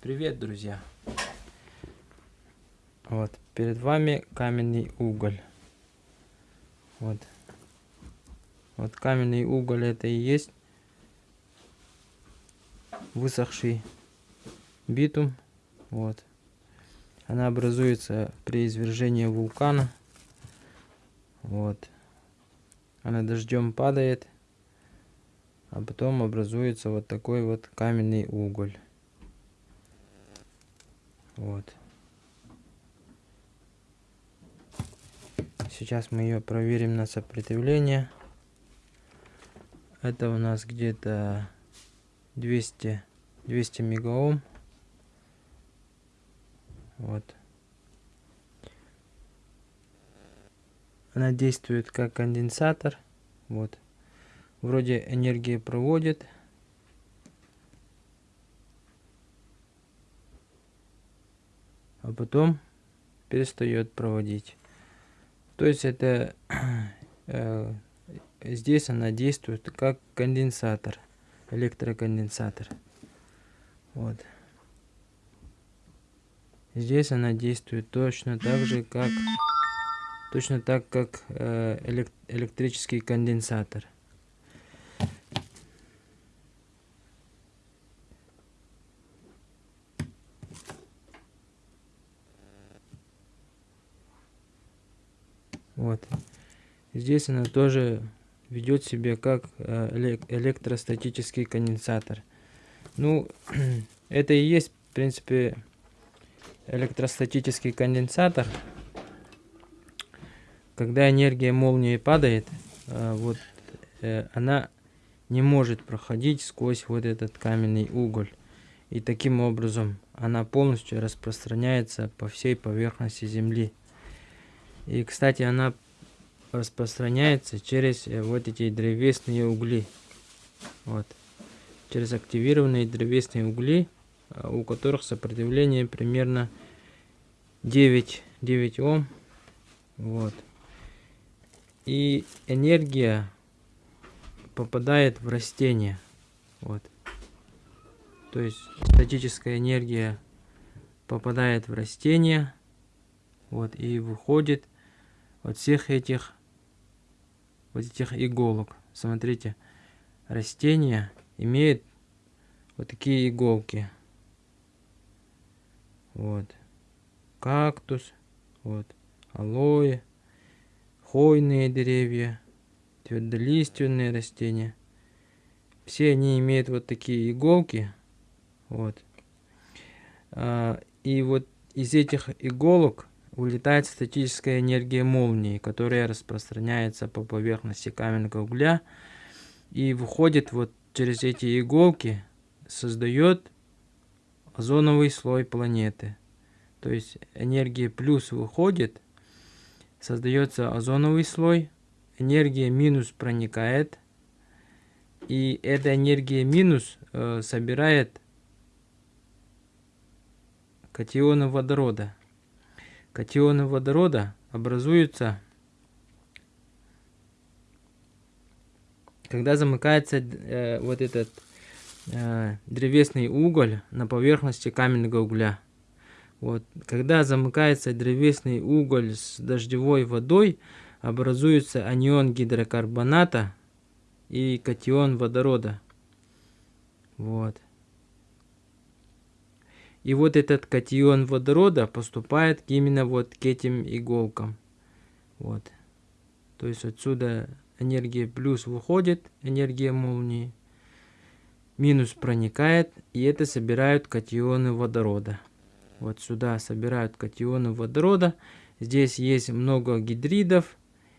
Привет, друзья! Вот, перед вами каменный уголь. Вот. Вот каменный уголь это и есть высохший битум. Вот. Она образуется при извержении вулкана. Вот. Она дождем падает. А потом образуется вот такой вот каменный уголь. Вот. Сейчас мы ее проверим на сопротивление. Это у нас где-то 200, 200 мегаом. Вот. Она действует как конденсатор. Вот. Вроде энергия проводит. А потом перестает проводить. То есть это э, здесь она действует как конденсатор, электроконденсатор. Вот. Здесь она действует точно так же, как точно так, как э, электрический конденсатор. Вот. Здесь она тоже ведет себя как э, электростатический конденсатор. Ну, это и есть, в принципе, электростатический конденсатор. Когда энергия молнии падает, э, вот э, она не может проходить сквозь вот этот каменный уголь. И таким образом она полностью распространяется по всей поверхности Земли. И, кстати, она распространяется через э, вот эти древесные угли. Вот. Через активированные древесные угли, а, у которых сопротивление примерно 9, 9 Ом. Вот. И энергия попадает в растение. Вот. То есть статическая энергия попадает в растение. Вот, и выходит вот всех этих вот этих иголок. Смотрите, растение имеет вот такие иголки. Вот. Кактус, вот, алоэ, хвойные деревья, твердолиственные растения. Все они имеют вот такие иголки. Вот. А, и вот из этих иголок улетает статическая энергия молнии, которая распространяется по поверхности каменного угля и выходит вот через эти иголки, создает озоновый слой планеты. То есть энергия плюс выходит, создается озоновый слой, энергия минус проникает, и эта энергия минус э, собирает катионы водорода. Катионы водорода образуются, когда замыкается э, вот этот э, древесный уголь на поверхности каменного угля. Вот. Когда замыкается древесный уголь с дождевой водой, образуется анион гидрокарбоната и катион водорода. Вот. И вот этот катион водорода поступает именно вот к этим иголкам. Вот. То есть отсюда энергия плюс выходит, энергия молнии, минус проникает, и это собирают катионы водорода. Вот сюда собирают катионы водорода. Здесь есть много гидридов,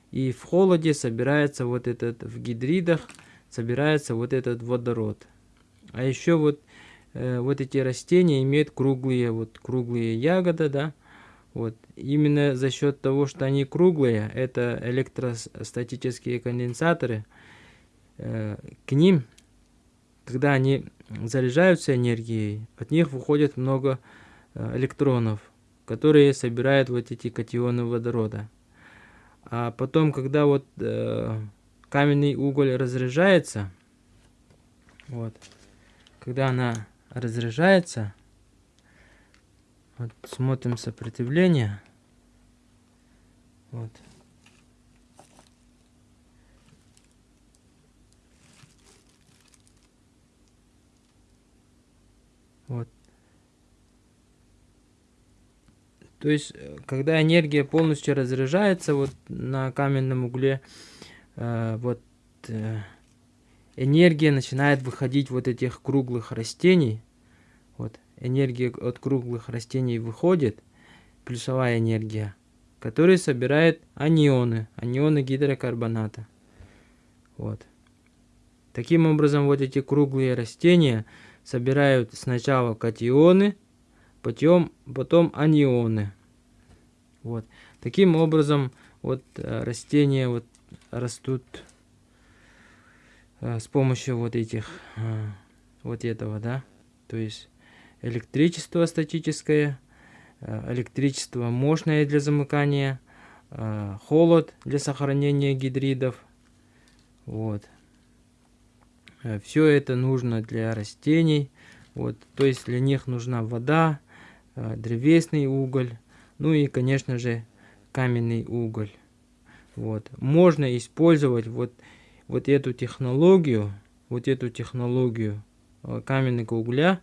и в холоде собирается вот этот, в гидридах собирается вот этот водород. А еще вот Э, вот эти растения имеют круглые, вот круглые ягоды, да, вот. Именно за счет того, что они круглые, это электростатические конденсаторы, э, к ним, когда они заряжаются энергией, от них выходит много э, электронов, которые собирают вот эти катионы водорода. А потом, когда вот э, каменный уголь разряжается, вот, когда она разряжается, Вот смотрим сопротивление. Вот. Вот. То есть, э, когда энергия полностью разряжается вот на каменном угле, э, вот э, энергия начинает выходить вот этих круглых растений. Вот энергия от круглых растений выходит, плюсовая энергия, которая собирает анионы, анионы гидрокарбоната. Вот. Таким образом, вот эти круглые растения – собирают сначала катионы, потом, потом анионы. Вот. Таким образом, вот э, растения вот растут с помощью вот этих, э, вот этого, да, то есть электричество статическое, электричество мощное для замыкания, холод для сохранения гидридов, вот. Э, Все это нужно для растений. Вот, то есть для них нужна вода, э, древесный уголь, ну и, конечно же, каменный уголь. Вот. Можно использовать вот, вот эту технологию, вот эту технологию э, каменного угля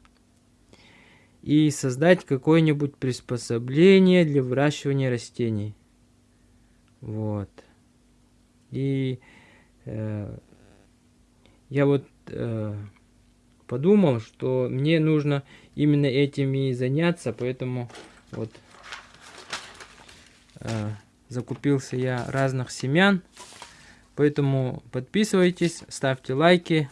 и создать какое-нибудь приспособление для выращивания растений. Вот. И э, я вот э, подумал, что мне нужно именно этим и заняться, поэтому вот э, закупился я разных семян. Поэтому подписывайтесь, ставьте лайки,